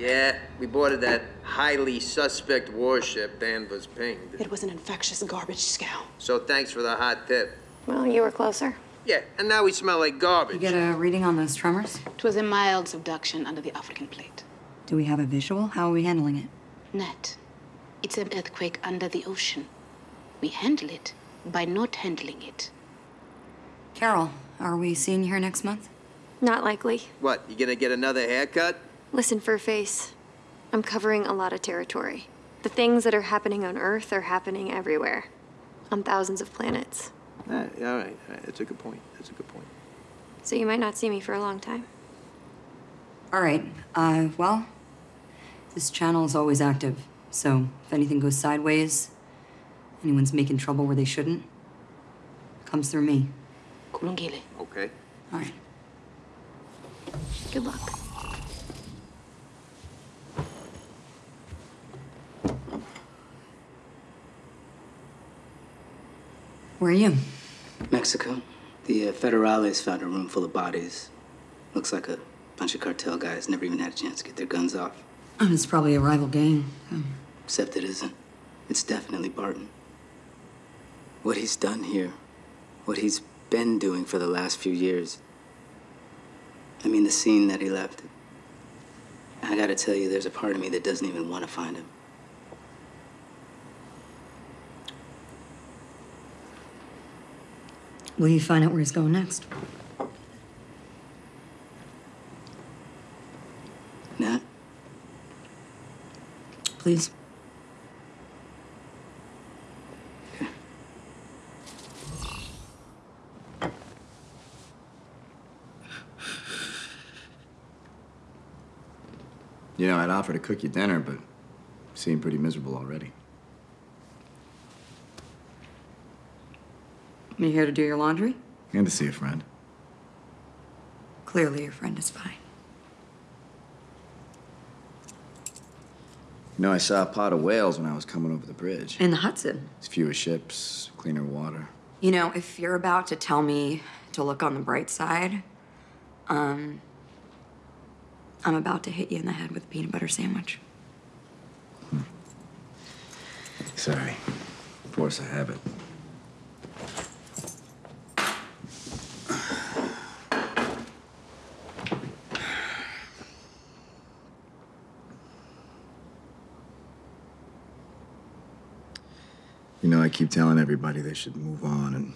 Yeah, we boarded that highly suspect warship Danvers pinged. It was an infectious garbage scow. So thanks for the hot tip. Well, you were closer. Yeah, and now we smell like garbage. You get a reading on those tremors? It was a mild subduction under the African plate. Do we have a visual? How are we handling it? Nat. It's an earthquake under the ocean. We handle it by not handling it. Carol, are we seeing you here next month? Not likely. What, you gonna get another haircut? Listen, Furface. I'm covering a lot of territory. The things that are happening on Earth are happening everywhere. On thousands of planets. Uh, all right, all right, that's a good point. That's a good point. So you might not see me for a long time. All right. Uh, well, this channel is always active. So if anything goes sideways, anyone's making trouble where they shouldn't, it comes through me. Kulungile. Okay. All right. Good luck. Where are you? Mexico. The uh, Federales found a room full of bodies. Looks like a bunch of cartel guys never even had a chance to get their guns off. Oh, it's probably a rival gang. Um, Except it isn't. It's definitely Barton. What he's done here, what he's been doing for the last few years. I mean, the scene that he left. I gotta tell you, there's a part of me that doesn't even want to find him. Will you find out where he's going next? Nat? Please. You know, I'd offer to cook you dinner, but you seem pretty miserable already. You here to do your laundry? And to see a friend. Clearly, your friend is fine. You know, I saw a pot of whales when I was coming over the bridge. In the Hudson. It's fewer ships, cleaner water. You know, if you're about to tell me to look on the bright side, um, I'm about to hit you in the head with a peanut butter sandwich. Sorry. Force of habit. You know, I keep telling everybody they should move on and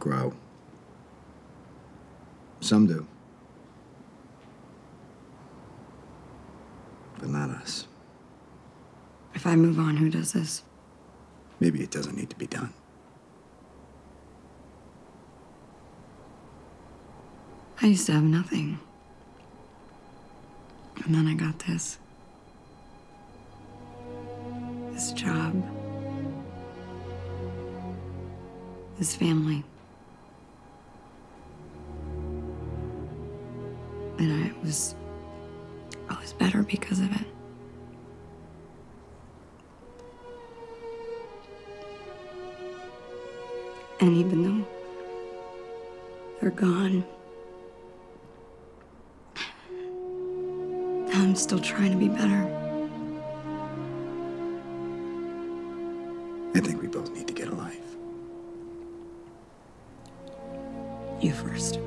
grow. Some do. But not us. If I move on, who does this? Maybe it doesn't need to be done. I used to have nothing. And then I got this. This job. This family. And I was. I was better because of it. And even though they're gone, I'm still trying to be better. You first.